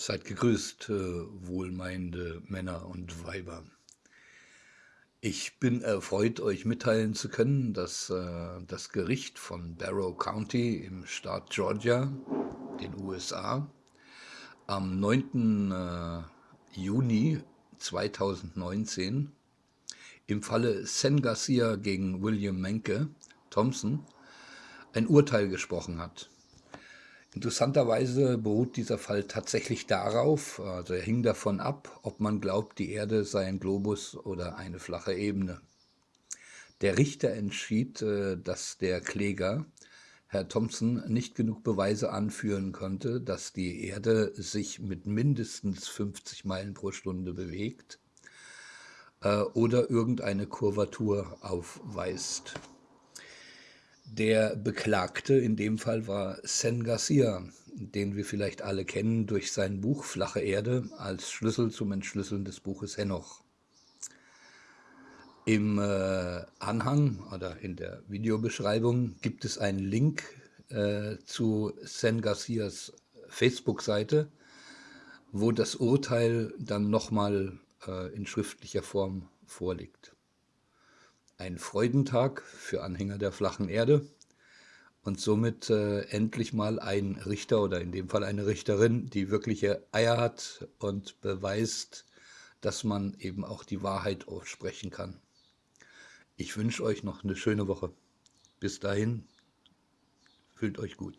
Seid gegrüßt, äh, wohlmeinende Männer und Weiber. Ich bin erfreut, euch mitteilen zu können, dass äh, das Gericht von Barrow County im Staat Georgia, den USA, am 9. Äh, Juni 2019 im Falle Sen Garcia gegen William Menke Thompson ein Urteil gesprochen hat. Interessanterweise beruht dieser Fall tatsächlich darauf, also er hing davon ab, ob man glaubt, die Erde sei ein Globus oder eine flache Ebene. Der Richter entschied, äh, dass der Kläger, Herr Thompson, nicht genug Beweise anführen konnte, dass die Erde sich mit mindestens 50 Meilen pro Stunde bewegt äh, oder irgendeine Kurvatur aufweist. Der Beklagte in dem Fall war Sen Garcia, den wir vielleicht alle kennen durch sein Buch Flache Erde als Schlüssel zum Entschlüsseln des Buches Henoch. Im äh, Anhang oder in der Videobeschreibung gibt es einen Link äh, zu Sen Garcias Facebook-Seite, wo das Urteil dann nochmal äh, in schriftlicher Form vorliegt ein Freudentag für Anhänger der flachen Erde und somit äh, endlich mal ein Richter oder in dem Fall eine Richterin, die wirkliche Eier hat und beweist, dass man eben auch die Wahrheit aussprechen kann. Ich wünsche euch noch eine schöne Woche. Bis dahin, fühlt euch gut.